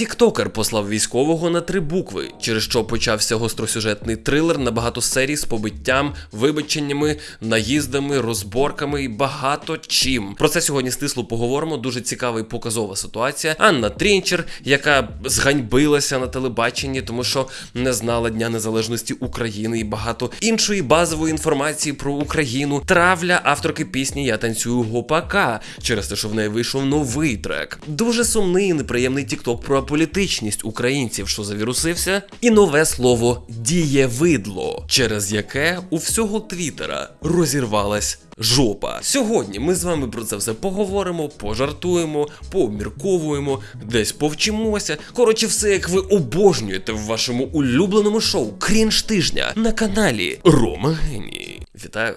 Тіктокер послав військового на три букви, через що почався гостросюжетний трилер на багато серій з побиттям, вибаченнями, наїздами, розборками і багато чим. Про це сьогодні стисло поговоримо. Дуже цікава і показова ситуація. Анна Трінчер, яка зганьбилася на телебаченні, тому що не знала Дня Незалежності України і багато іншої базової інформації про Україну. Травля авторки пісні Я танцюю гопака через те, що в неї вийшов новий трек. Дуже сумний і неприємний тікток про аполітичність українців, що завірусився, і нове слово дієвидло, через яке у всього Твіттера розірвалась. Жопа. Сьогодні ми з вами про це все поговоримо, пожартуємо, пообмірковуємо, десь повчимося. Коротше, все як ви обожнюєте в вашому улюбленому шоу Крінж тижня на каналі Рома Геній. Вітаю!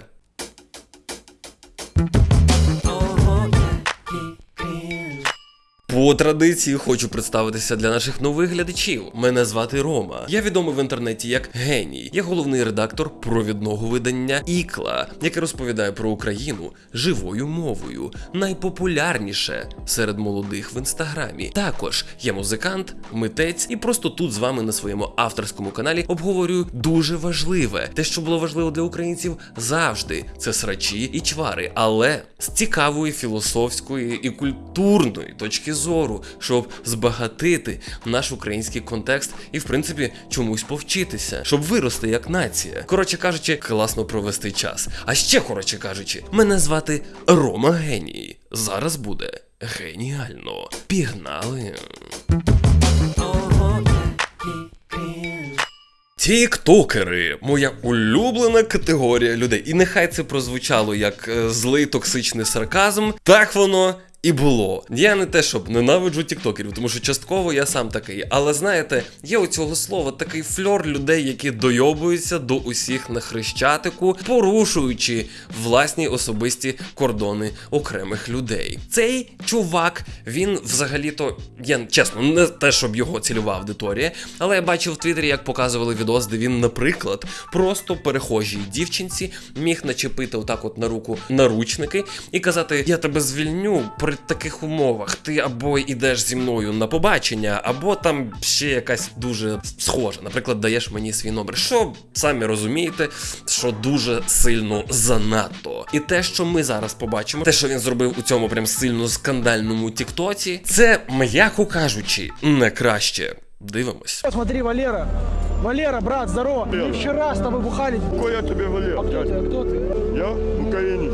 По традиції хочу представитися для наших нових глядачів. Мене звати Рома. Я відомий в інтернеті як геній. Я головний редактор провідного видання Ікла, яке розповідає про Україну живою мовою. Найпопулярніше серед молодих в інстаграмі. Також я музикант, митець, і просто тут з вами на своєму авторському каналі обговорюю дуже важливе. Те, що було важливо для українців завжди, це срачі і чвари, але з цікавої філософської і культурної точки зору, щоб збагатити наш український контекст і, в принципі, чомусь повчитися, щоб вирости як нація. Коротше кажучи, класно провести час. А ще коротше кажучи, мене звати Рома Геній. Зараз буде геніально. Пігнали. Тіктокери моя улюблена категорія людей. І нехай це прозвучало як е, злий токсичний сарказм. Так воно і було. Я не те, щоб ненавиджу тіктокерів, тому що частково я сам такий. Але знаєте, є у цього слова такий фльор людей, які дойобуються до усіх на хрещатику, порушуючи власні особисті кордони окремих людей. Цей чувак, він взагалі-то, я чесно, не те, щоб його цільова аудиторія, але я бачив в Твіттері, як показували відос, де він, наприклад, просто перехожій дівчинці міг начепити отак от на руку наручники і казати: Я тебе звільню при таких умовах. Ти або йдеш зі мною на побачення, або там ще якась дуже схожа. Наприклад, даєш мені свій номер. Що самі розумієте, що дуже сильно занадто. І те, що ми зараз побачимо, те, що він зробив у цьому прям сильно скандальному тіктоці, це, м'яко кажучи, не краще. Дивимось. Смотри, Валера. Валера, брат, здорово. Мы вчера с тобой бухали. Какой я тебе Валер, Кто ты? дядя? Кто ты? Я в Украине,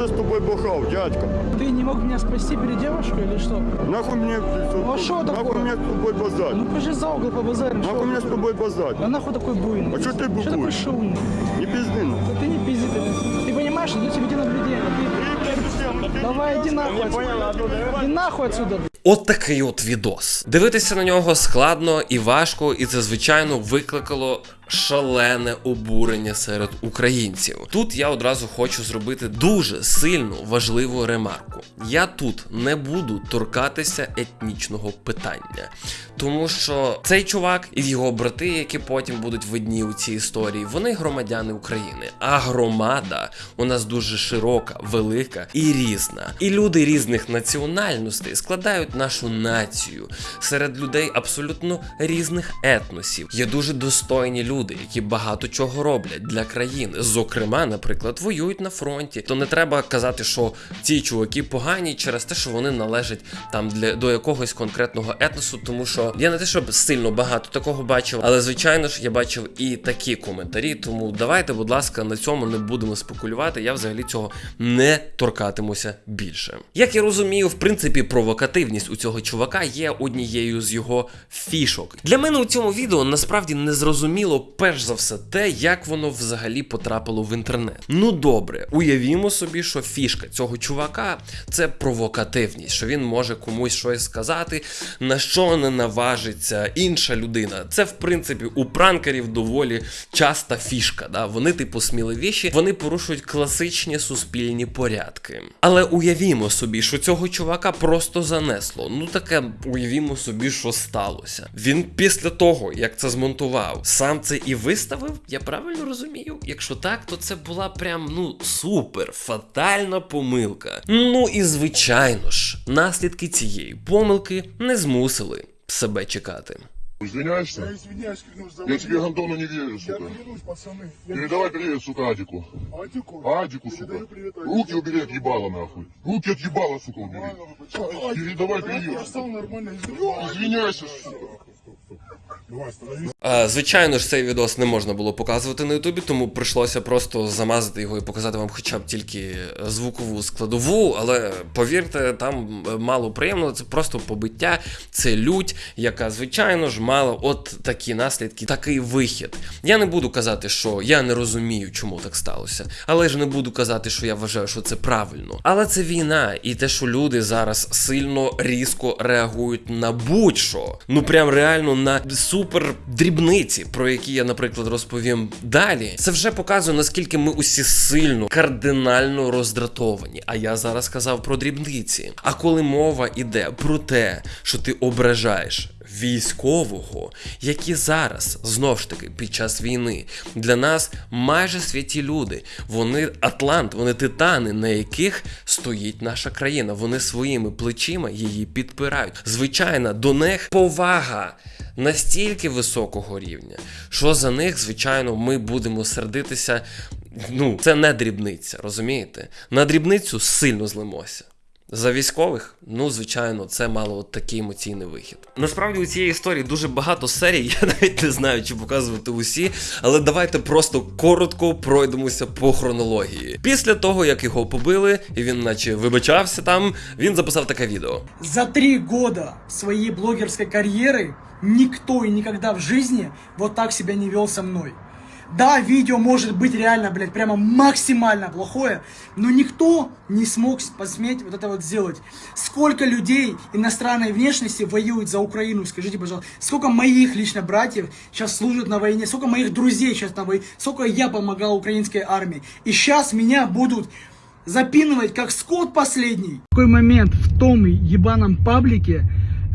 какой я спаси. тебе с тобой бухал, дядька? Ты не мог меня спасти перед девушкой или что? Нахуй мне, а шо нахуй такое? мне с тобой базарь? Ну пошли за угол по базару. Нахуй мне с тобой базарь? А нахуй такой буйный? А чё ты Что такой бухуешь? шумный? Не пизди ну. Да ты не пизди. Ты, ты понимаешь, идет тебе наблюдение. Ты... Давай, иди нахуй отсюда. Иди нахуй отсюда. От такий от відос. Дивитися на нього складно і важко, і це звичайно викликало шалене обурення серед українців. Тут я одразу хочу зробити дуже сильну важливу ремарку. Я тут не буду торкатися етнічного питання, тому що цей чувак і його брати, які потім будуть видні у цій історії, вони громадяни України. А громада у нас дуже широка, велика і різна. І люди різних національностей складають нашу націю. Серед людей абсолютно різних етносів. Є дуже достойні люди, які багато чого роблять для країни. Зокрема, наприклад, воюють на фронті. То не треба казати, що ці чуваки погані через те, що вони належать там для до якогось конкретного етносу, тому що я не те, щоб сильно багато такого бачив, але звичайно ж я бачив і такі коментарі. Тому давайте, будь ласка, на цьому не будемо спекулювати. Я взагалі цього не торкатимуся більше. Як я розумію, в принципі, провокативність у цього чувака є однією з його фішок. Для мене у цьому відео насправді не зрозуміло перш за все те, як воно взагалі потрапило в інтернет. Ну добре, уявімо собі, що фішка цього чувака це провокативність, що він може комусь щось сказати, на що не наважиться інша людина. Це в принципі у пранкерів доволі часта фішка. Да? Вони, типу, сміливіші, вони порушують класичні суспільні порядки. Але уявімо собі, що цього чувака просто занесло. Ну таке уявімо собі, що сталося. Він після того, як це змонтував, сам це це і виставив, я правильно розумію? Якщо так, то це була прям ну супер фатальна помилка. Ну і звичайно ж, наслідки цієї помилки не змусили себе чекати. Извиняешься? Я извиняюсь, клянусь, за Я тебе Антону не верю, Я сука. клянусь, пацаны. Я Передавай привет, сука, Адику. Адику. Адику, сука. Привет Адику. Руки убери от ебала, нахуй. Руки от ебала, сука, убери. Нормально? Передавай Я привет. стал нормально извиняюсь. Извиняйся, сука. Звичайно ж, цей відос не можна було показувати на Ютубі, тому прийшлося просто замазати його і показати вам хоча б тільки звукову складову. Але повірте, там е, мало приємного, це просто побиття, це лють, яка, звичайно ж, мала от такі наслідки, такий вихід. Я не буду казати, що я не розумію, чому так сталося, але ж не буду казати, що я вважаю, що це правильно. Але це війна, і те, що люди зараз сильно різко реагують на будь-що. Ну прям реально на супер дрібниці, про які я, наприклад, розповім далі. Це вже показує, наскільки ми усі сильно кардинально роздратовані. А я зараз сказав про дрібниці. А коли мова іде про те, що ти ображаєш військового, які зараз знов ж таки під час війни для нас майже святі люди. Вони Атлант, вони титани, на яких стоїть наша країна. Вони своїми плечима її підпирають. Звичайно, до них повага. Настільки високого рівня, що за них, звичайно, ми будемо сердитися. Ну, це не дрібниця, розумієте? На дрібницю сильно злимося. За військових, ну звичайно, це мало от такий емоційний вихід. Насправді у цієї історії дуже багато серій. Я навіть не знаю, чи показувати усі, але давайте просто коротко пройдемося по хронології. Після того, як його побили, і він, наче вибачався там, він записав таке відео. За три года своей блогерской карьеры никто и никогда в жизни вот так себя не вел со мной. Да, видео может быть реально, блядь, прямо максимально плохое, но никто не смог посметь вот это вот сделать. Сколько людей иностранной внешности воюют за Украину, скажите, пожалуйста. Сколько моих лично братьев сейчас служат на войне, сколько моих друзей сейчас на войне, сколько я помогал украинской армии. И сейчас меня будут запинывать как скот последний. В какой момент в том ебаном паблике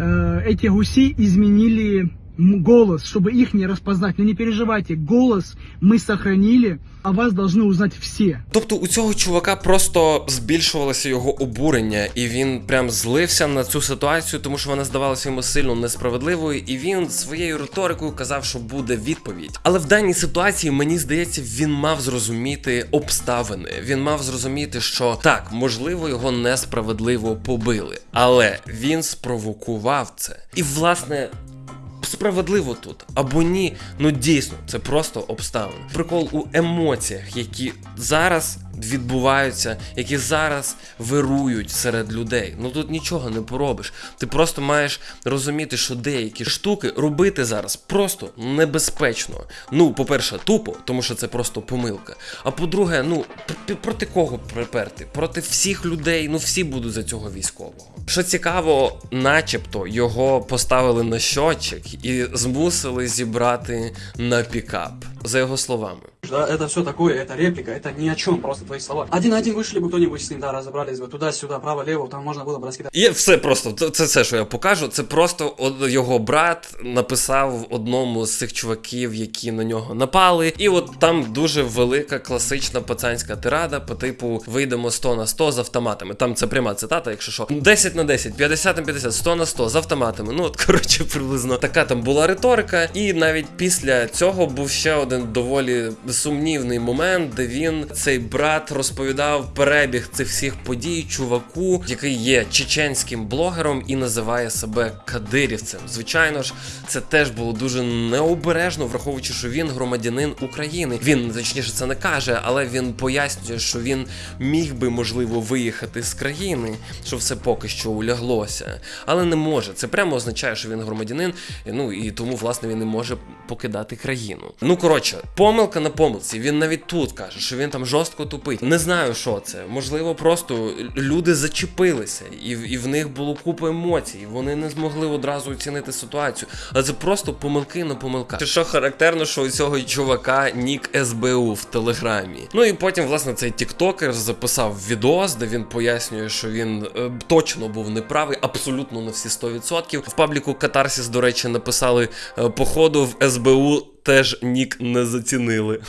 э, эти гуси изменили голос, чтобы их не распознать. Но не переживайте, голос мы сохранили, а вас должны узнать все. Тобто у цього чувака просто збільшувалося його обурення, і він прям злився на цю ситуацію, тому що вона здавалася йому сильно несправедливою, і він своєю риторикою казав, що буде відповідь. Але в даній ситуації мені здається, він мав зрозуміти обставини. Він мав зрозуміти, що так, можливо, його несправедливо побили, але він спровокував це. І власне. Справедливо тут або ні, ну дійсно, це просто обставини. Прикол у емоціях, які зараз відбуваються, які зараз вирують серед людей. Ну тут нічого не поробиш. Ти просто маєш розуміти, що деякі штуки робити зараз просто небезпечно. Ну, по-перше, тупо, тому що це просто помилка. А по-друге, ну проти кого приперти? Проти всіх людей, ну всі будуть за цього військового. Що цікаво, начебто його поставили на щотчик і змусили зібрати на пікап, за його словами Да, это все такое, это реплика, это ни о чем, просто твои слова. Один на один вышли бы кто-нибудь с ним, да, разобрались бы туда-сюда, право-лево, там можно было бы раскидать. І все просто, це, це все, що я покажу. Це просто од- його брат написав одному з цих чуваків, які на нього напали. І от там дуже велика класична пацанська тирада по типу вийдемо 100 на 100 з автоматами. Там це пряма цитата, якщо що. 10 на 10, 50 на 50, 100 на 100 з автоматами. Ну от коротше, приблизно така там була риторика. І навіть після цього був ще один доволі сумнівний момент, де він цей брат розповідав перебіг цих всіх подій чуваку, який є чеченським блогером і називає себе кадирівцем. Звичайно ж, це теж було дуже необережно, враховуючи, що він громадянин України. Він точніше це не каже, але він пояснює, що він міг би можливо виїхати з країни, що все поки що уляглося, але не може. Це прямо означає, що він громадянин. Ну і тому власне він не може покидати країну. Ну коротше, помилка на помилці. Він навіть тут каже, що він там жорстко тупить. Не знаю, що це. Можливо, просто люди зачепилися, і, і в них було купа емоцій. Вони не змогли одразу оцінити ситуацію. Але це просто помилки на помилках. Що характерно, що у цього чувака нік СБУ в телеграмі. Ну і потім, власне, цей тіктокер записав відос, де він пояснює, що він е, точно був неправий, абсолютно на всі 100%. В пабліку Катарсіс, до речі, написали е, походу в СБУ теж нік не зацінили.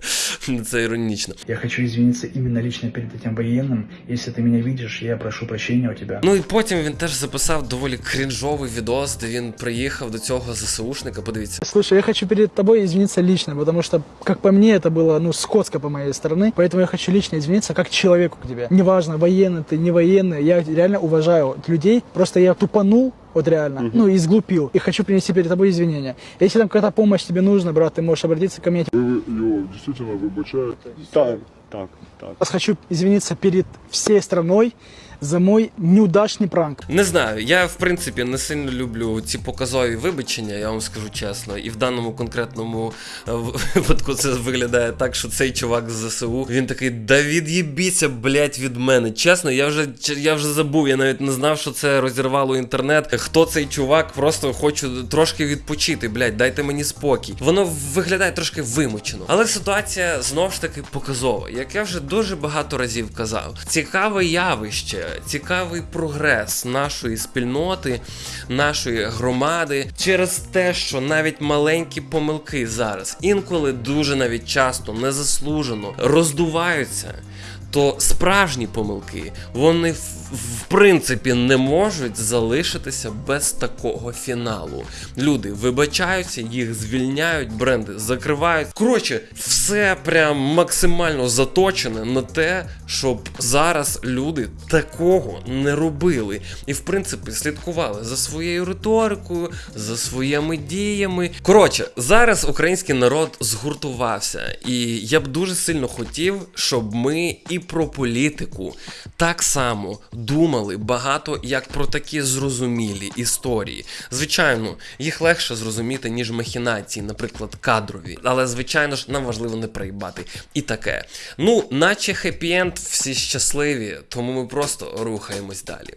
Це іронічно. Я хочу извиниться именно лично перед этим военным. Если ты меня видишь, я прошу прощения у тебя. Ну і потім він теж записав доволі крінжовий відос, де він приїхав до цього ЗСУшника. Подивіться. Слушай, я хочу перед тобой извиниться лично, потому что, как по мне, это было, ну, скотско по моей стороны. Поэтому я хочу лично извиниться как человеку к тебе. Неважно, военный ты, не военный, я реально уважаю людей. Просто я тупанул, вот реально, ну, и сглупил. И хочу принести перед тобой извинения. Если там какая-то помощь тебе нужна, брат, ты можешь обратиться ко мне. Ви його дійсно вибачаєте. Так, так, так. Раз хочу извиниться перед всей страной за мой неудачный пранк. Не знаю, я в принципі не сильно люблю ці показові вибачення, я вам скажу чесно. І в даному конкретному е, випадку це виглядає так, що цей чувак з ЗСУ він такий: да від'їбіться, блять, від мене. Чесно, я вже я вже забув, я навіть не знав, що це розірвало інтернет. Хто цей чувак? Просто хочу трошки відпочити, блять, дайте мені спокій. Воно виглядає трошки вимучено. Але ситуація знов ж таки показова. Як я вже дуже багато разів казав, цікаве явище, цікавий прогрес нашої спільноти, нашої громади через те, що навіть маленькі помилки зараз інколи дуже навіть часто незаслужено роздуваються. То справжні помилки вони в, принципі не можуть залишитися без такого фіналу. Люди вибачаються, їх звільняють, бренди закривають. Коротше, все прям максимально заточене на те, щоб зараз люди такого не робили. І в принципі слідкували за своєю риторикою, за своїми діями. Коротше, зараз український народ згуртувався, і я б дуже сильно хотів, щоб ми і про політику так само думали багато як про такі зрозумілі історії. Звичайно, їх легше зрозуміти, ніж махінації, наприклад, кадрові. Але звичайно ж нам важливо не проїбати. І таке. Ну, наче хеппі-енд, всі щасливі, тому ми просто рухаємось далі.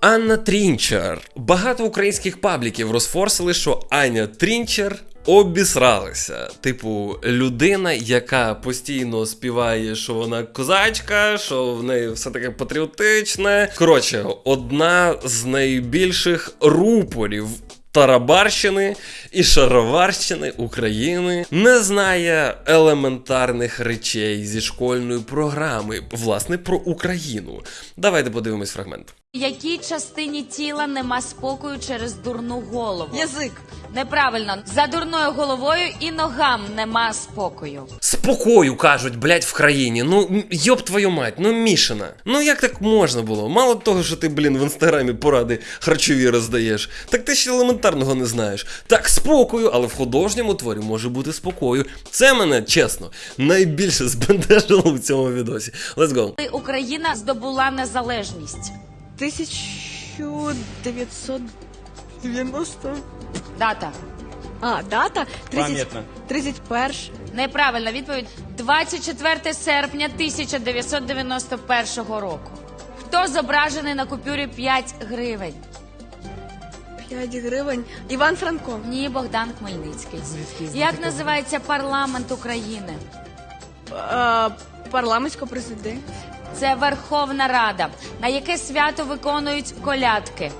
Анна Трінчер. Багато українських пабліків розфорсили, що Аня Трінчер обісралася. Типу, людина, яка постійно співає, що вона козачка, що в неї все таке патріотичне. Коротше, одна з найбільших рупорів. Тарабарщини і шароварщини України не знає елементарних речей зі школьної програми, власне, про Україну. Давайте подивимось фрагмент. Якій частині тіла нема спокою через дурну голову? Язик. Неправильно, за дурною головою і ногам нема спокою. Спокою кажуть, блядь, в країні. Ну йоб твою мать, ну Мішина. Ну як так можна було? Мало того, що ти, блін, в інстаграмі поради харчові роздаєш, так ти ще елементарного не знаєш. Так, спокою, але в художньому творі може бути спокою. Це мене, чесно, найбільше збентежило в цьому відосі. Let's go. Україна здобула незалежність. 1990. Дата. А, дата? 30... 31. Неправильна відповідь 24 серпня 1991 року. Хто зображений на купюрі 5 гривень? 5 гривень. Іван Франко. Ні, Богдан Хмельницький. Як називається парламент України? Е, парламентсько президент. Це Верховна Рада. На яке свято виконують колядки?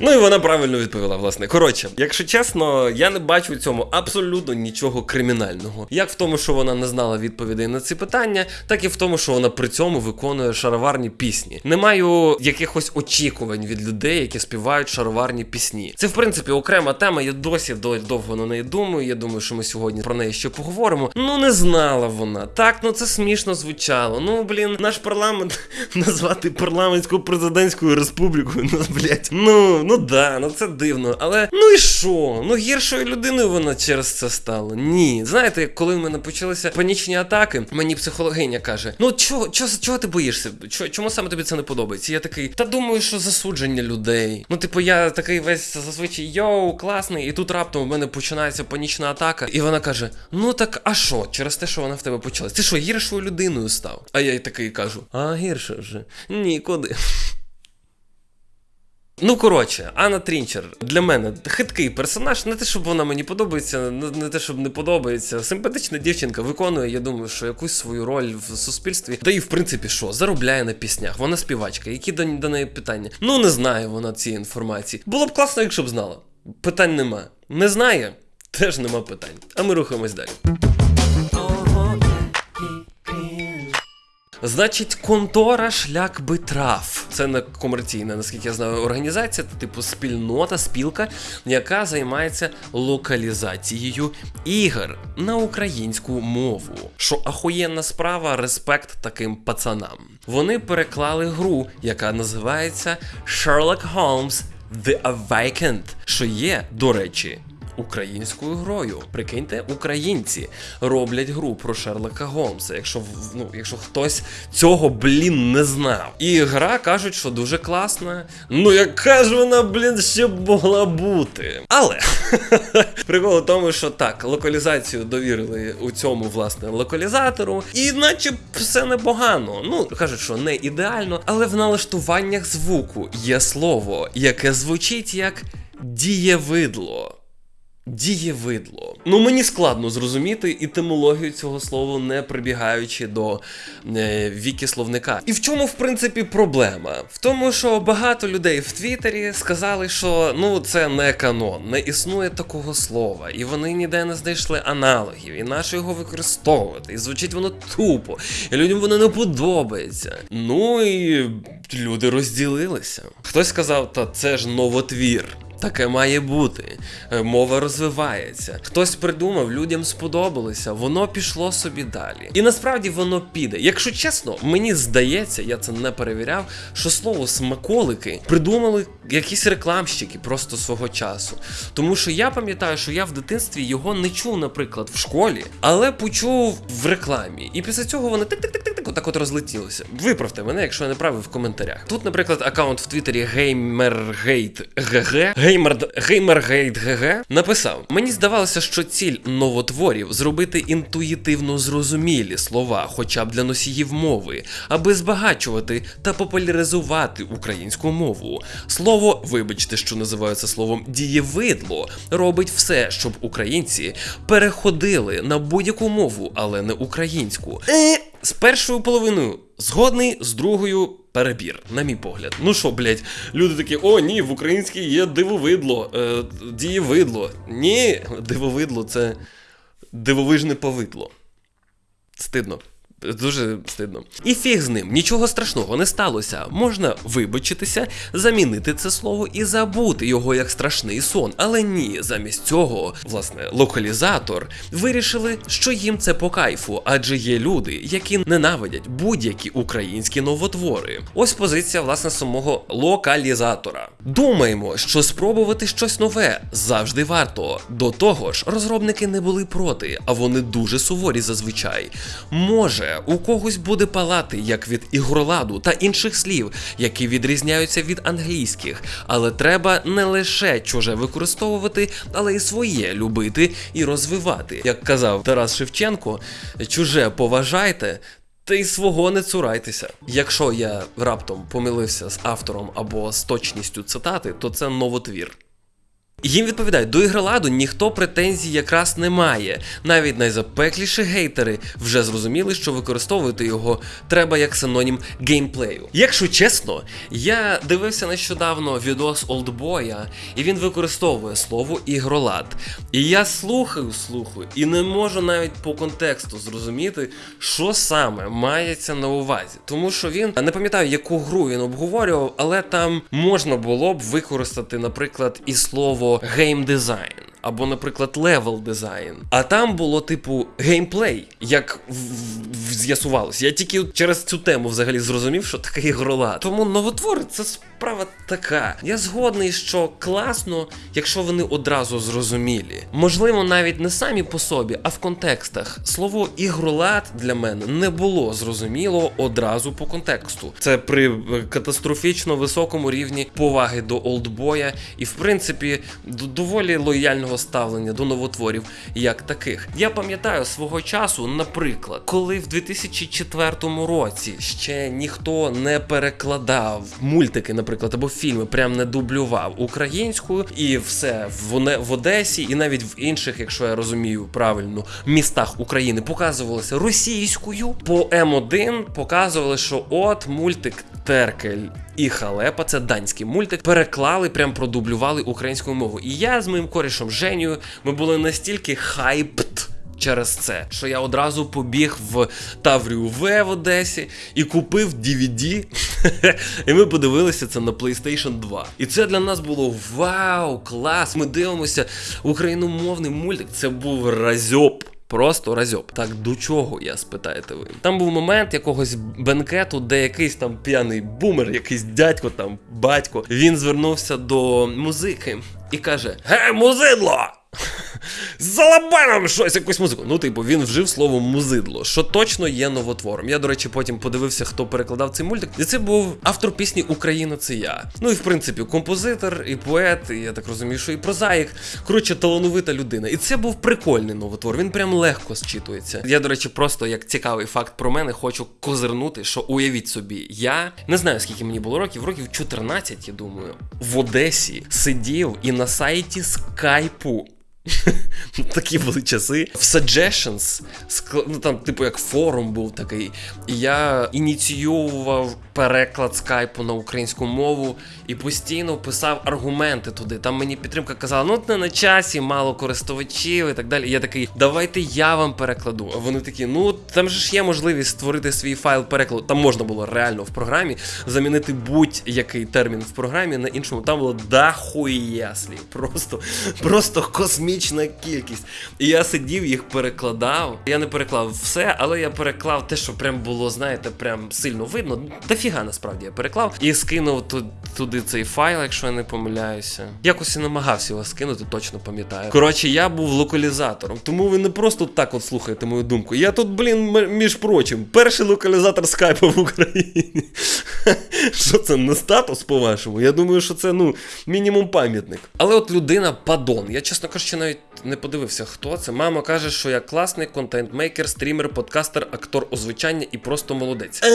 Ну і вона правильно відповіла, власне. Коротше, якщо чесно, я не бачу в цьому абсолютно нічого кримінального. Як в тому, що вона не знала відповідей на ці питання, так і в тому, що вона при цьому виконує шароварні пісні. Не маю якихось очікувань від людей, які співають шароварні пісні. Це в принципі окрема тема. Я досі довго на неї думаю. Я думаю, що ми сьогодні про неї ще поговоримо. Ну не знала вона. Так, ну це смішно звучало. Ну блін, наш парламент назвати парламентсько-президентською республікою. Ну блять, ну ну да, ну це дивно. Але ну і що? Ну гіршою людиною вона через це стала. Ні. Знаєте, коли в мене почалися панічні атаки, мені психологиня каже: Ну чого, чого, чого ти боїшся? Чого, чому саме тобі це не подобається? Я такий, та думаю, що засудження людей. Ну, типу, я такий весь зазвичай йоу, класний, і тут раптом в мене починається панічна атака, і вона каже: Ну так, а що? Через те, що вона в тебе почалась? Ти що, гіршою людиною став? А я й такий кажу: А гірше вже? Нікуди. Ну коротше, Анна Трінчер для мене хиткий персонаж. Не те, щоб вона мені подобається, не те, щоб не подобається. Симпатична дівчинка виконує, я думаю, що якусь свою роль в суспільстві. Та і в принципі, що заробляє на піснях. Вона співачка. Які до, до неї питання? Ну не знає вона цієї інформації. Було б класно, якщо б знала. Питань нема. Не знає, теж нема питань. А ми рухаємось далі. Значить, контора шлях би трав. Це не комерційна, наскільки я знаю, організація, типу спільнота, спілка, яка займається локалізацією ігор на українську мову. Що ахуєнна справа, респект таким пацанам. Вони переклали гру, яка називається Sherlock Holmes The Awakened, що є, до речі, українською грою. Прикиньте, українці роблять гру про Шерлока Голмса. Якщо ну, якщо хтось цього блін не знав. І гра кажуть, що дуже класна. Ну яка ж вона, блін, ще могла бути. Але прикол в тому, що так, локалізацію довірили у цьому власне локалізатору, і наче все непогано. Ну кажуть, що не ідеально, але в налаштуваннях звуку є слово, яке звучить як дієвидло. Дієвидло. Ну мені складно зрозуміти етимологію цього слова, не прибігаючи до е, віки словника. І в чому, в принципі, проблема? В тому, що багато людей в Твіттері сказали, що ну це не канон, не існує такого слова, і вони ніде не знайшли аналогів, і нащо його використовувати. І звучить воно тупо, і людям воно не подобається. Ну і люди розділилися. Хтось сказав, та це ж новотвір. Таке має бути. Е, Мова розвивається. Хтось придумав, людям сподобалося, воно пішло собі далі. І насправді воно піде. Якщо чесно, мені здається, я це не перевіряв, що слово смаколики придумали якісь рекламщики просто свого часу. Тому що я пам'ятаю, що я в дитинстві його не чув, наприклад, в школі, але почув в рекламі. І після цього вони тик-тик-тик-тик отак от розлетілося. Виправте мене, якщо я не правий в коментарях. Тут, наприклад, аккаунт в Твіттері GamerGate.gg Геймер GamerGate.gg написав: Мені здавалося, що ціль новотворів зробити інтуїтивно зрозумілі слова, хоча б для носіїв мови, аби збагачувати та популяризувати українську мову. Слово, вибачте, що називаю це словом дієвидло, робить все, щоб українці переходили на будь-яку мову, але не українську. Е, з першою половиною згодний, з другою перебір, на мій погляд. Ну що, блять, люди такі, о, ні, в українській є дивовидло, е, дієвидло. Ні, дивовидло це дивовижне повидло. Стидно. Дуже стидно. І фіг з ним, нічого страшного не сталося. Можна вибачитися, замінити це слово і забути його як страшний сон. Але ні, замість цього, власне, локалізатор вирішили, що їм це по кайфу, адже є люди, які ненавидять будь-які українські новотвори. Ось позиція власне самого локалізатора. Думаємо, що спробувати щось нове завжди варто. До того ж, розробники не були проти, а вони дуже суворі зазвичай. Може, у когось буде палати як від ігроладу та інших слів, які відрізняються від англійських, але треба не лише чуже використовувати, але й своє любити і розвивати. Як казав Тарас Шевченко, чуже поважайте. Та й свого не цурайтеся. Якщо я раптом помилився з автором або з точністю цитати, то це новотвір. Їм відповідають, до ігроладу ніхто претензій якраз не має. Навіть найзапекліші гейтери вже зрозуміли, що використовувати його треба як синонім геймплею. Якщо чесно, я дивився нещодавно відос Олдбоя, і він використовує слово ігролад. І я слухаю, слухаю, і не можу навіть по контексту зрозуміти, що саме мається на увазі. Тому що він не пам'ятаю, яку гру він обговорював, але там можна було б використати, наприклад, і слово геймдизайн. Або, наприклад, level дизайн. А там було типу геймплей, як в- з'ясувалось. Я тільки через цю тему взагалі зрозумів, що таке ігролад. Тому новотвори це справа така. Я згодний, що класно, якщо вони одразу зрозумілі. Можливо, навіть не самі по собі, а в контекстах. Слово ігролад для мене не було зрозуміло одразу по контексту. Це при е, катастрофічно високому рівні поваги до олдбоя і, в принципі, доволі лояльного нормального ставлення до новотворів як таких. Я пам'ятаю свого часу, наприклад, коли в 2004 році ще ніхто не перекладав мультики, наприклад, або фільми, прям не дублював українською, і все в, в Одесі, і навіть в інших, якщо я розумію правильно, містах України показувалося російською. По М1 показували, що от мультик Теркель і Халепа, це данський мультик, переклали, прям продублювали українською мовою. І я з моїм корішем Женєю, ми були настільки хайпт. Через це, що я одразу побіг в Таврію В в Одесі і купив DVD, і ми подивилися це на PlayStation 2. І це для нас було вау, клас! Ми дивимося україномовний мультик. Це був разьоп. Просто разьоп. Так до чого я спитаєте ви? Там був момент якогось бенкету, де якийсь там п'яний бумер, якийсь дядько там, батько, він звернувся до музики і каже: Ге, музидло! Залабай нам щось, якусь музику. Ну, типу, він вжив слово музидло, що точно є новотвором. Я, до речі, потім подивився, хто перекладав цей мультик. І це був автор пісні Україна це я. Ну і в принципі, композитор, і поет, і я так розумію, що і прозаїк. Коротше, талановита людина. І це був прикольний новотвор. Він прям легко зчитується. Я, до речі, просто як цікавий факт про мене, хочу козирнути, що уявіть собі, я не знаю, скільки мені було років, років 14, я думаю, в Одесі сидів і на сайті скайпу. Такі були часи. В Suggestions, ну там, типу, як форум був такий. І я ініціював переклад скайпу на українську мову і постійно писав аргументи туди. Там мені підтримка казала, ну не на часі, мало користувачів і так далі. І я такий, давайте я вам перекладу. А вони такі, ну там же ж є можливість створити свій файл перекладу. Там можна було реально в програмі замінити будь-який термін в програмі на іншому. Там було дахуя слів. Просто, просто космічна кількість. І я сидів, їх перекладав. Я не переклав все, але я переклав те, що прям було, знаєте, прям сильно видно. Дофіга насправді я переклав і скинув ту- туди цей файл, якщо я не помиляюся. Якось і намагався його скинути, точно пам'ятаю. Коротше, я був локалізатором, тому ви не просто так от слухаєте мою думку. Я тут, блін, між прочим, перший локалізатор скайпу в Україні. Що це не статус, по-вашому? Я думаю, що це ну мінімум пам'ятник. Але от людина падон. Я, чесно кажучи, навіть не подивився, хто це. Мама каже, що я класний контент-мейкер, стрімер, подкастер, актор озвучання і просто молодець. Е,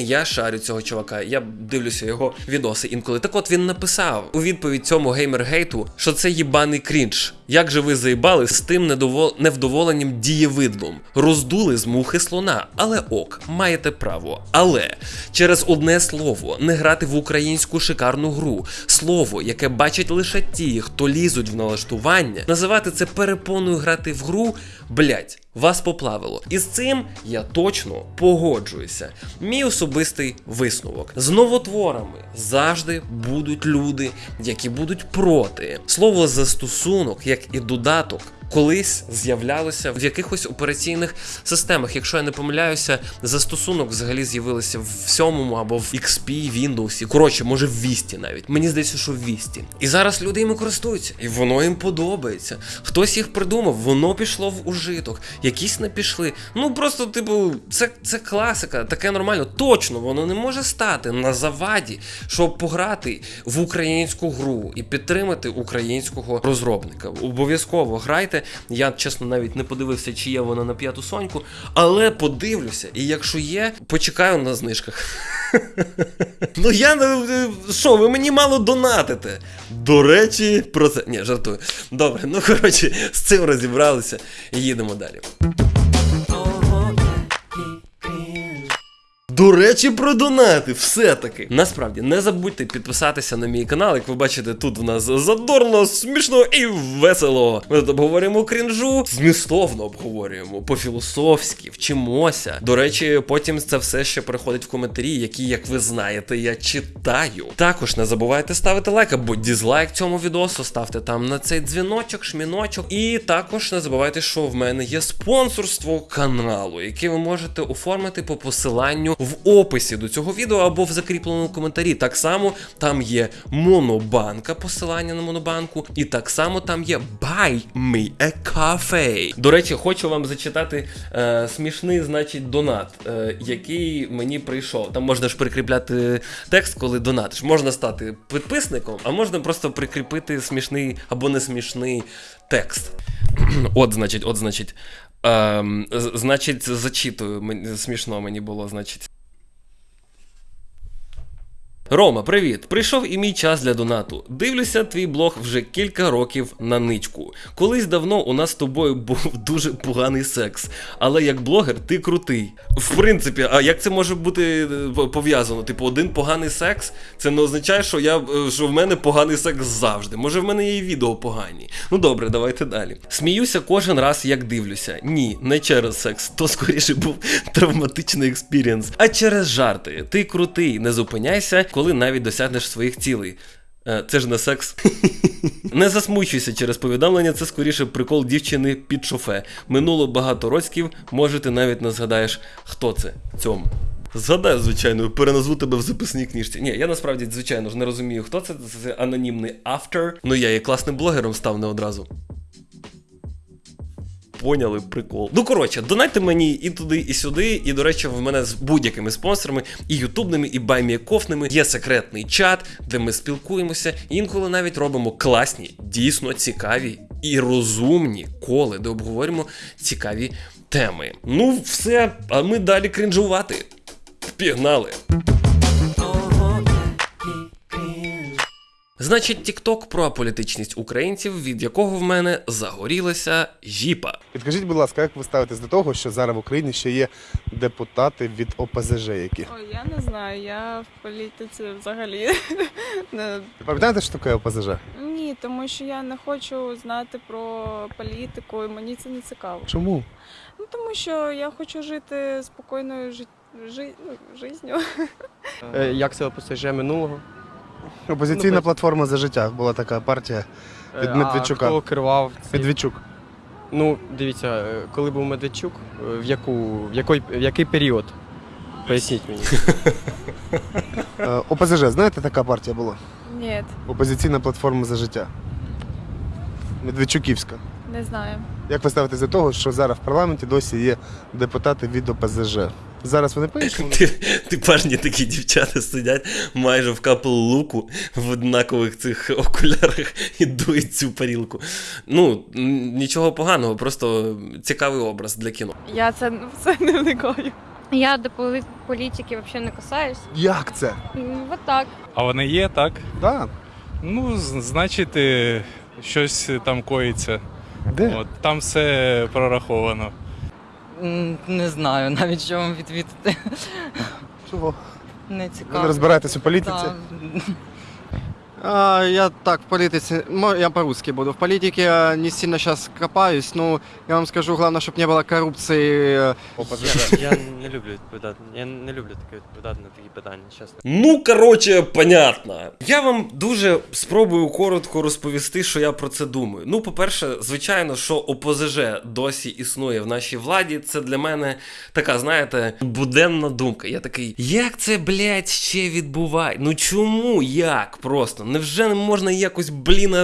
Я шарю цього чувака. Я дивлюся його відоси інколи. Так от він написав у відповідь цьому геймер-гейту, що це їбаний крінж. Як же ви заїбали з тим недовол... невдоволенням дієвидлом? Роздули з мухи слона, але ок, маєте право. Але через одне слово не грати в українську шикарну гру, слово, яке бачать лише ті, хто лізуть в налаштування, називати це перепоною грати в гру, блять, вас поплавило. І з цим я точно погоджуюся. Мій особистий висновок. З новотворами завжди будуть люди, які будуть проти. Слово застосунок, як і додаток. Колись з'являлося в якихось операційних системах. Якщо я не помиляюся, застосунок взагалі з'явилися в 7 або в XP, Windows. Коротше, може в Vista навіть. Мені здається, що в Vista. І зараз люди їм користуються, і воно їм подобається. Хтось їх придумав, воно пішло в ужиток, якісь не пішли. Ну просто, типу, це, це класика, таке нормально. Точно, воно не може стати на заваді, щоб пограти в українську гру і підтримати українського розробника. Обов'язково грайте. Я чесно навіть не подивився, чи є вона на п'яту соньку, але подивлюся. І якщо є, почекаю на знижках. Ну я що, ви мені мало донатите. До речі, про це. Ні, жартую. Добре, ну коротше, з цим розібралися їдемо далі. До речі, про донати, все-таки. Насправді, не забудьте підписатися на мій канал. Як ви бачите, тут в нас задорно, смішно і весело. Ми тут обговорюємо крінжу, змістовно обговорюємо, по-філософськи, вчимося. До речі, потім це все ще переходить в коментарі, які, як ви знаєте, я читаю. Також не забувайте ставити лайк або дізлайк цьому відосу, ставте там на цей дзвіночок, шміночок. І також не забувайте, що в мене є спонсорство каналу, яке ви можете оформити по посиланню в описі до цього відео або в закріпленому коментарі. Так само там є монобанка, посилання на монобанку, і так само там є Buy Me a Cafe. До речі, хочу вам зачитати е, смішний, значить, донат, е, який мені прийшов. Там можна ж прикріпляти текст, коли донатиш. Можна стати підписником, а можна просто прикріпити смішний або не смішний текст. От, значить, от, значить. Ем, значить, зачитую. Смішно мені було, значить. Рома, привіт! Прийшов і мій час для донату. Дивлюся твій блог вже кілька років на ничку. Колись давно у нас з тобою був дуже поганий секс, але як блогер ти крутий. В принципі, а як це може бути е, пов'язано? Типу, один поганий секс, це не означає, що я е, що в мене поганий секс завжди. Може, в мене є і відео погані. Ну добре, давайте далі. Сміюся кожен раз, як дивлюся. Ні, не через секс, то скоріше був травматичний experience, а через жарти. Ти крутий, не зупиняйся, коли навіть досягнеш своїх цілей. Е, Це ж не секс. Не засмучуйся через повідомлення, це скоріше прикол дівчини під шофе. Минуло багато років, може ти навіть не згадаєш, хто це цьому. Згадаю, звичайно, переназву тебе в записній книжці. Ні, я насправді, звичайно ж, не розумію, хто це. Це анонімний автор. Ну я і класним блогером став не одразу. Поняли прикол. Ну коротше, донайте мені і туди, і сюди. І до речі, в мене з будь-якими спонсорами, і ютубними, і баймієкофними є секретний чат, де ми спілкуємося. Інколи навіть робимо класні, дійсно цікаві і розумні коли, де обговорюємо цікаві теми. Ну, все, а ми далі крінжувати. Пігнали! Значить, TikTok про аполітичність українців, від якого в мене загорілася жіпа. Підкажіть, будь ласка, як ви ставитесь до того, що зараз в Україні ще є депутати від ОПЗЖ, які Ой, я не знаю, я в політиці взагалі не ви пам'ятаєте, що таке ОПЗЖ? ні, тому що я не хочу знати про політику, і мені це не цікаво. Чому? Ну тому що я хочу жити спокійною жи... Жи... ну, життю. Як це ОПСЖ минулого? Опозиційна Ну, платформа за життя була така партія від Е, Медведчука. Хто керував? цим? Медведчук. Ну, дивіться, е, коли був Медведчук, е, в, яку, в, який, в який період? Поясніть мені. Е, ОПЗЖ, знаєте, така партія була? Ні, Опозиційна платформа за життя. Медведчуківська. не знаю. Як ви ставитесь до того, що зараз в парламенті досі є депутати від ОПЗЖ? Зараз вони ти парні такі дівчата сидять майже в капел луку в однакових цих окулярах і дують цю парілку. Ну, нічого поганого, просто цікавий образ для кіно. Я це, це не вникаю. Я до політики взагалі не касаюсь. Як це? Вот так. А вони є, так? Да. Ну, значить, е, щось там коїться. Де? От, там все прораховано. Не знаю навіть що вам відвідати. Чого? Не Ви цікаво. не розбираєтесь у політиці? Да. А, я так, в политике, мо- я по-русски буду. В политике я не сильно сейчас копаюсь, но я вам скажу, главное, чтобы не было коррупции. э, ОПЗЖ. Я не люблю відповідати. Я не люблю таке відповідати на такі питання, чесно. Ну, коротше, понятно. Я вам дуже спробую коротко розповісти, що я про це думаю. Ну, по-перше, звичайно, що ОПЗЖ досі існує в нашій владі. Це для мене така, знаєте, буденна думка. Я такий, як це, блядь, ще відбуває? Ну чому? Як просто? Невже не можна якось, блін,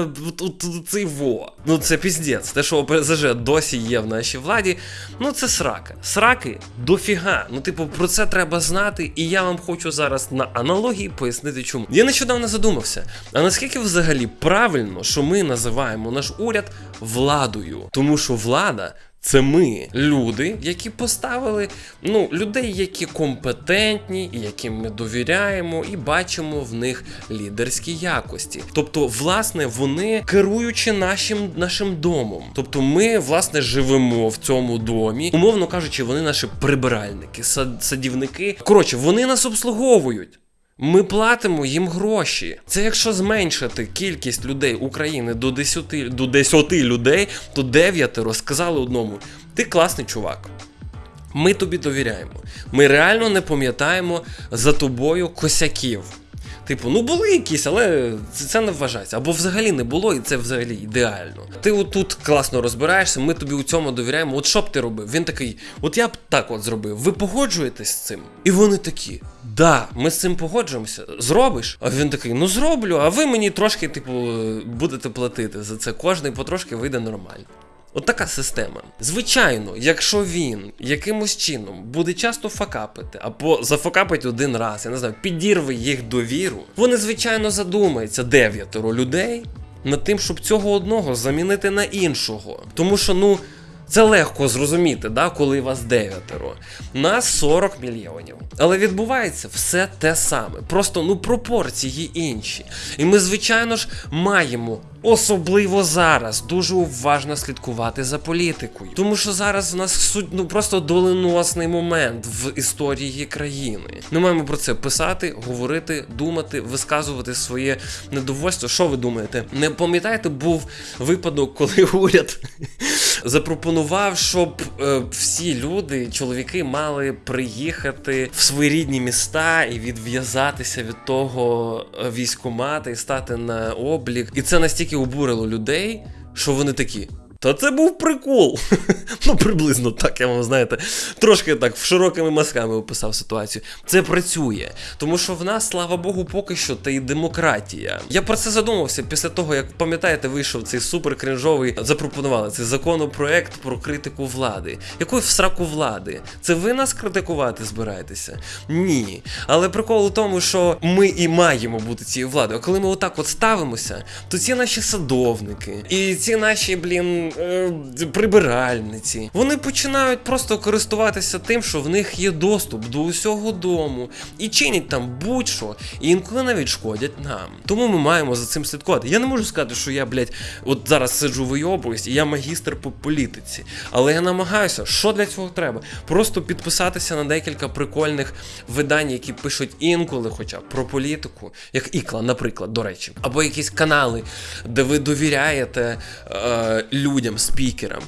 от цей во? Ну це піздець. Те, що ОПЗЖ досі є в нашій владі, ну це срака. Сраки дофіга. Ну, типу, про це треба знати, і я вам хочу зараз на аналогії пояснити, чому. Я нещодавно задумався, а наскільки взагалі правильно, що ми називаємо наш уряд владою? Тому що влада. Це ми, люди, які поставили ну, людей, які компетентні, яким ми довіряємо, і бачимо в них лідерські якості. Тобто, власне, вони керуючи нашим, нашим домом. Тобто, ми, власне, живемо в цьому домі. Умовно кажучи, вони наші прибиральники, сад, садівники. Коротше, вони нас обслуговують. Ми платимо їм гроші. Це якщо зменшити кількість людей України до 10, до 10 людей, то 9 розказали одному: ти класний чувак. Ми тобі довіряємо. Ми реально не пам'ятаємо за тобою косяків. Типу, ну були якісь, але це, не вважається. Або взагалі не було, і це взагалі ідеально. Ти отут класно розбираєшся, ми тобі у цьому довіряємо. От що б ти робив? Він такий, от я б так от зробив. Ви погоджуєтесь з цим? І вони такі. Да, ми з цим погоджуємося. Зробиш? А він такий, ну зроблю, а ви мені трошки, типу, будете платити за це. Кожний потрошки вийде нормально. От система. Звичайно, якщо він якимось чином буде часто факапити, або зафакапить один раз, я не знаю, підірве їх довіру, вони, звичайно, задумаються дев'ятеро людей над тим, щоб цього одного замінити на іншого. Тому що, ну. Це легко зрозуміти, да, коли вас дев'ятеро. Нас 40 мільйонів. Але відбувається все те саме. Просто ну пропорції інші. І ми, звичайно ж, маємо. Особливо зараз дуже уважно слідкувати за політикою, тому що зараз в нас суть ну просто доленосний момент в історії країни. Ми маємо про це писати, говорити, думати, висказувати своє недовольство. Що ви думаєте? Не пам'ятаєте, був випадок, коли уряд запропонував, щоб е, всі люди, чоловіки, мали приїхати в свої рідні міста і відв'язатися від того е, військомата і стати на облік. І це настільки обурило людей, що вони такі. Та це був прикол. ну, приблизно так, я вам знаєте, трошки так широкими мазками описав ситуацію. Це працює. Тому що в нас, слава Богу, поки що та й демократія. Я про це задумався після того, як пам'ятаєте, вийшов цей супер крінжовий, запропонували цей законопроект про критику влади. Якої в сраку влади? Це ви нас критикувати збираєтеся? Ні. Але прикол у тому, що ми і маємо бути цією владою. А коли ми отак от ставимося, то ці наші садовники і ці наші, блін е, прибиральниці. Вони починають просто користуватися тим, що в них є доступ до усього дому і чинять там будь-що, і інколи навіть шкодять нам. Тому ми маємо за цим слідкувати. Я не можу сказати, що я, блядь, от зараз сиджу вийобуюсь, і я магістр по політиці. Але я намагаюся, що для цього треба? Просто підписатися на декілька прикольних видань, які пишуть інколи, хоча б про політику, як Ікла, наприклад, до речі, або якісь канали, де ви довіряєте е, людям, спікерам,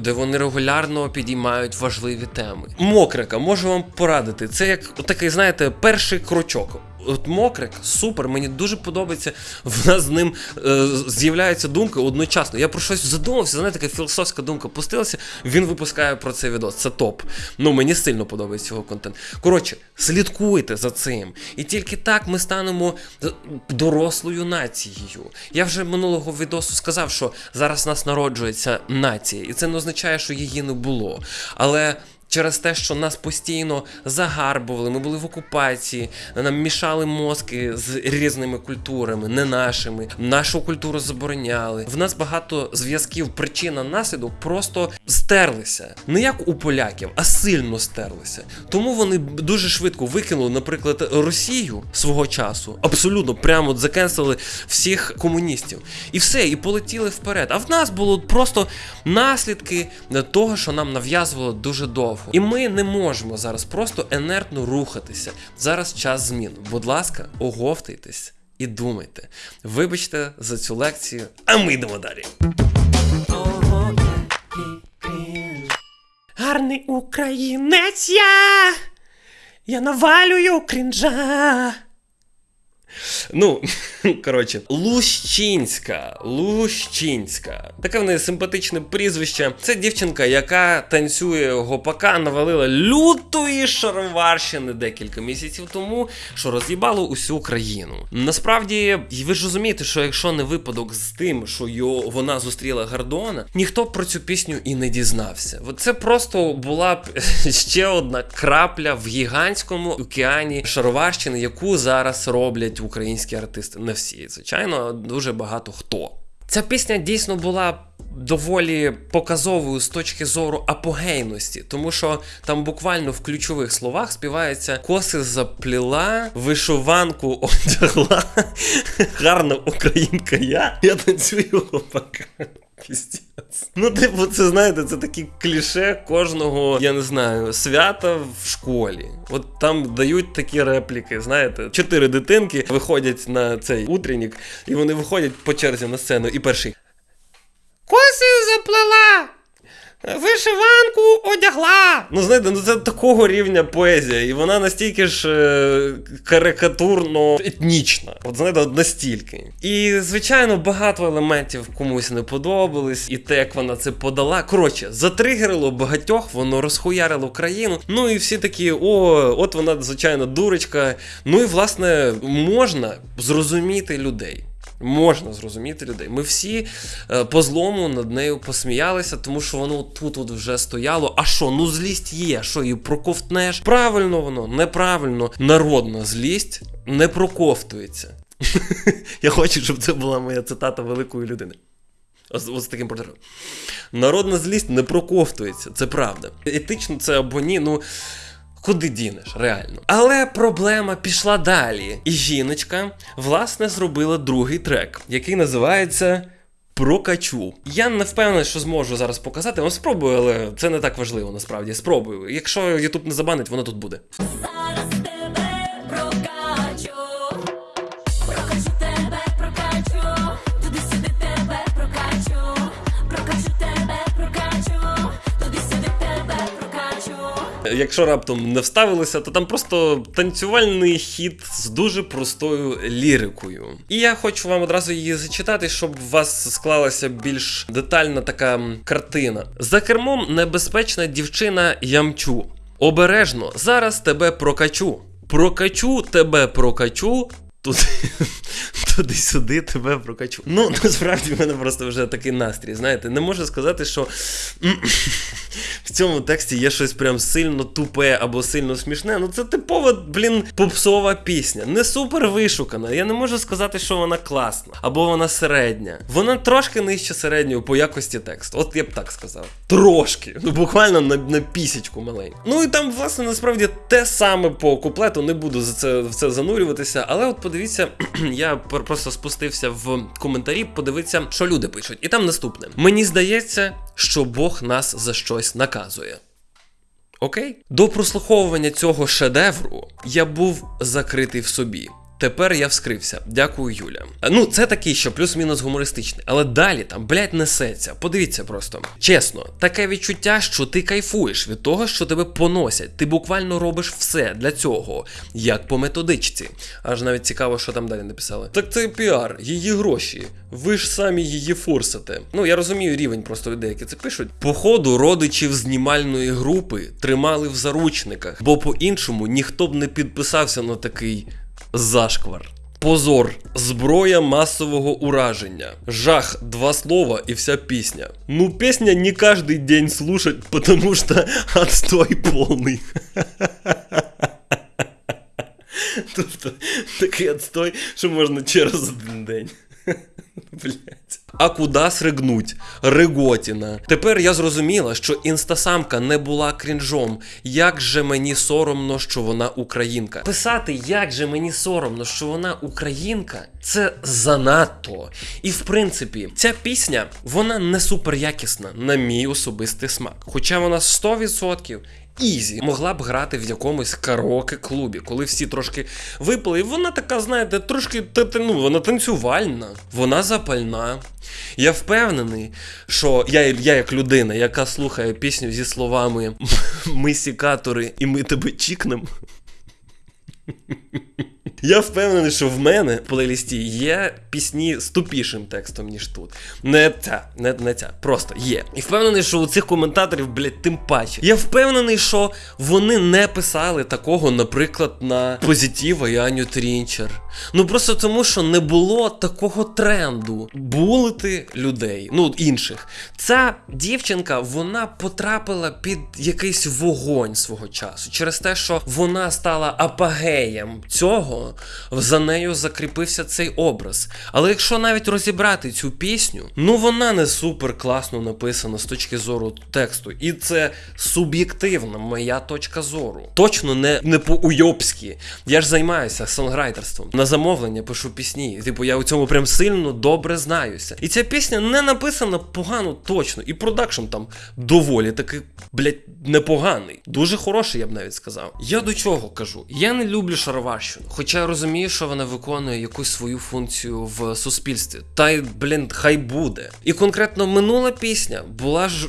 де вони регулярно підіймають важливі теми. Мокрика, можу вам порадити. Це як такий, знаєте, перший крочок. От Мокрик, супер, мені дуже подобається. В нас з ним е, з'являються думки одночасно. Я про щось задумався, знаєте, така філософська думка пустилася. Він випускає про це відос. Це топ. Ну мені сильно подобається його контент. Коротше, слідкуйте за цим. І тільки так ми станемо е, дорослою нацією. Я вже минулого відосу сказав, що зараз нас народжується нація, і це не означає, що її не було. Але. Через те, що нас постійно загарбували, ми були в окупації, нам мішали мозки з різними культурами, не нашими. Нашу культуру забороняли. В нас багато зв'язків, причина наслідок просто стерлися. Не як у поляків, а сильно стерлися. Тому вони дуже швидко викинули, наприклад, Росію свого часу. Абсолютно прямо закенсили всіх комуністів. І все, і полетіли вперед. А в нас було просто наслідки того, що нам нав'язувало дуже довго. І ми не можемо зараз просто енертно рухатися. Зараз час змін. Будь ласка, оговтайтесь і думайте. Вибачте за цю лекцію, а ми йдемо далі. Гарний українець я! Я навалюю крінжа. Ну, коротше, Лущинська. Лущинська. Таке в неї симпатичне прізвище. Це дівчинка, яка танцює гопака, навалила лютої шароварщини декілька місяців тому, що роз'їбало усю країну. Насправді, ви ж розумієте, що якщо не випадок з тим, що його, вона зустріла Гордона, ніхто про цю пісню і не дізнався. Це просто була б ще одна крапля в гігантському океані шароварщини, яку зараз роблять українські артисти. Не всі, звичайно, дуже багато хто. Ця пісня дійсно була доволі показовою з точки зору апогейності, тому що там буквально в ключових словах співається коси запліла, вишиванку одягла, гарна українка я, я танцюю гопака. Пістець. Ну, типу, це знаєте, це такі кліше кожного, я не знаю, свята в школі. От там дають такі репліки, знаєте, чотири дитинки виходять на цей утренник, і вони виходять по черзі на сцену, і перший. Коси заплела! Вишиванку одягла. Ну, знаєте, ну це такого рівня поезія, і вона настільки ж е, карикатурно етнічна. От знаєте, от настільки. І, звичайно, багато елементів комусь не подобались, і те, як вона це подала. Коротше, затригерило багатьох, воно розхуярило країну. Ну і всі такі, о, от вона, звичайно, дурочка. Ну і власне можна зрозуміти людей. Можна зрозуміти людей. Ми всі е, по злому над нею посміялися, тому що воно тут от вже стояло. А що, ну злість є, що її проковтнеш? Правильно воно, неправильно. Народна злість не проковтується. Я хочу, щоб це була моя цитата великої людини. Ось, ось таким портретом. Народна злість не проковтується, це правда. Етично це або ні, ну. Куди дінеш, реально. Але проблема пішла далі. І жіночка, власне, зробила другий трек, який називається Прокачу. Я не впевнений, що зможу зараз показати. Ну, спробую, але це не так важливо насправді. Спробую. Якщо YouTube не забанить, воно тут буде. Якщо раптом не вставилися, то там просто танцювальний хід з дуже простою лірикою. І я хочу вам одразу її зачитати, щоб у вас склалася більш детальна така картина. За кермом небезпечна дівчина ямчу. Обережно, зараз тебе прокачу. Прокачу тебе прокачу. Туди, туди-сюди тебе прокачу. Ну, насправді в мене просто вже такий настрій. Знаєте, не можу сказати, що в цьому тексті є щось прям сильно тупе або сильно смішне. Ну це типова, блін, попсова пісня. Не супер вишукана. Я не можу сказати, що вона класна або вона середня. Вона трошки нижче середньої по якості тексту. От я б так сказав. Трошки. Ну буквально на, на пісічку маленьку. Ну і там, власне, насправді те саме по куплету. Не буду за це в це занурюватися. Але от подивіться, я просто спустився в коментарі, подивитися, що люди пишуть. І там наступне: мені здається, що Бог нас за щось наказує. Окей? До прослуховування цього шедевру я був закритий в собі. Тепер я вскрився. Дякую, Юля. Ну, це такий, що плюс-мінус гумористичний. Але далі там, блядь, несеться. Подивіться просто. Чесно, таке відчуття, що ти кайфуєш від того, що тебе поносять. Ти буквально робиш все для цього, як по методичці. Аж навіть цікаво, що там далі написали. Так це піар, її гроші. Ви ж самі її форсите. Ну, я розумію рівень просто людей, які це пишуть. Походу, родичів знімальної групи тримали в заручниках, бо по-іншому ніхто б не підписався на такий зашквар. Позор, зброя масового ураження. Жах, два слова і вся пісня. Ну, пісня не каждый день слушать, потому что отстой полный. Тобто такий отстой, що можна через один день. Блять. А куда сригнуть? Риготіна. Тепер я зрозуміла, що інстасамка не була крінжом. Як же мені соромно, що вона українка. Писати, як же мені соромно, що вона українка, це занадто. І в принципі, ця пісня вона не супер якісна, на мій особистий смак. Хоча вона 100% Ізі могла б грати в якомусь караоке-клубі, коли всі трошки випили. І вона така, знаєте, трошки ну, вона танцювальна, вона запальна. Я впевнений, що я, я як людина, яка слухає пісню зі словами Ми сікатори і ми тебе чікнем. Я впевнений, що в мене в плейлісті є пісні з тупішим текстом, ніж тут. Не ця, не, не ця, просто є. І впевнений, що у цих коментаторів, блядь, тим паче. Я впевнений, що вони не писали такого, наприклад, на Позитіва і Аню Трінчер. Ну просто тому, що не було такого тренду булити людей, ну інших. Ця дівчинка, вона потрапила під якийсь вогонь свого часу через те, що вона стала апогеєм цього, за нею закріпився цей образ. Але якщо навіть розібрати цю пісню, ну вона не супер класно написана з точки зору тексту, і це суб'єктивна моя точка зору. Точно не, не по-уйобськи. Я ж займаюся сонграйтерством. На замовлення пишу пісні. Типу, я у цьому прям сильно добре знаюся. І ця пісня не написана погано точно. І продакшн там доволі таки, блядь, непоганий. Дуже хороший, я б навіть сказав. Я до чого кажу? Я не люблю шароварщину, хоча розумію, що вона виконує якусь свою функцію в суспільстві. Та й, блін, хай буде. І конкретно минула пісня була ж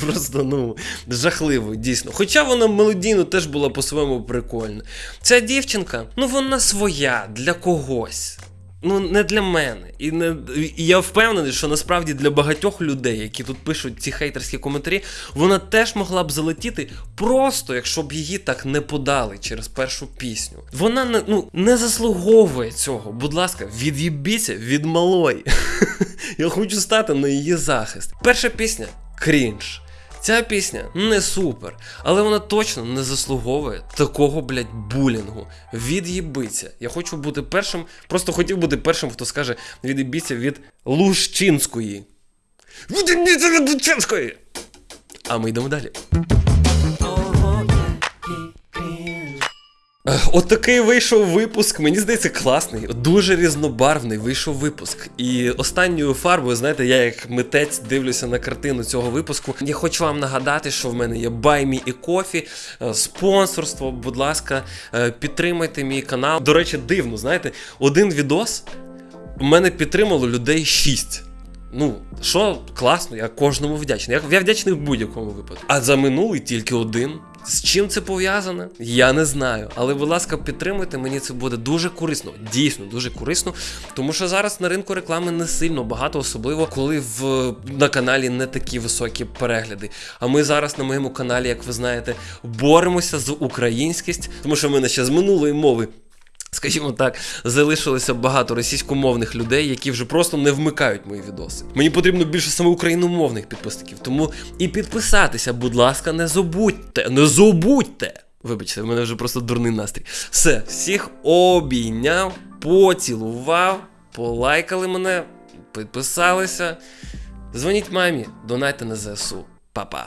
просто ну жахливою, дійсно. Хоча вона мелодійно теж була по-своєму прикольна. Ця дівчинка, ну вона своя для когось. Ну, не для мене. І, не, і я впевнений, що насправді для багатьох людей, які тут пишуть ці хейтерські коментарі, вона теж могла б залетіти просто, якщо б її так не подали через першу пісню. Вона не, ну, не заслуговує цього. Будь ласка, від'їбіться від малої. Я хочу стати на її захист. Перша пісня крінж. Ця пісня не супер, але вона точно не заслуговує такого, блядь, булінгу. Від'їбиться. Я хочу бути першим, просто хотів бути першим, хто скаже від'їбіться від Лущинської. Від'їбіться від Лущинської! А ми йдемо далі. От такий вийшов випуск. Мені здається, класний, дуже різнобарвний вийшов випуск. І останньою фарбою, знаєте, я як митець дивлюся на картину цього випуску. Я хочу вам нагадати, що в мене є Баймі і Кофі, е, спонсорство. Будь ласка, е, підтримайте мій канал. До речі, дивно, знаєте, один відос у мене підтримало людей 6. Ну, що класно, я кожному вдячний. Я, я вдячний в будь-якому випадку. А за минулий тільки один. З чим це пов'язане? Я не знаю. Але, будь ласка, підтримуйте, мені це буде дуже корисно. Дійсно, дуже корисно. Тому що зараз на ринку реклами не сильно багато, особливо коли в на каналі не такі високі перегляди. А ми зараз на моєму каналі, як ви знаєте, боремося з українськість, тому що в мене ще з минулої мови Скажімо так, залишилося багато російськомовних людей, які вже просто не вмикають мої відоси. Мені потрібно більше саме україномовних підписників. Тому і підписатися, будь ласка, не забудьте. Не забудьте! Вибачте, в мене вже просто дурний настрій. Все, всіх обійняв, поцілував, полайкали мене, підписалися. Дзвоніть мамі, донайте на ЗСУ. Па-па.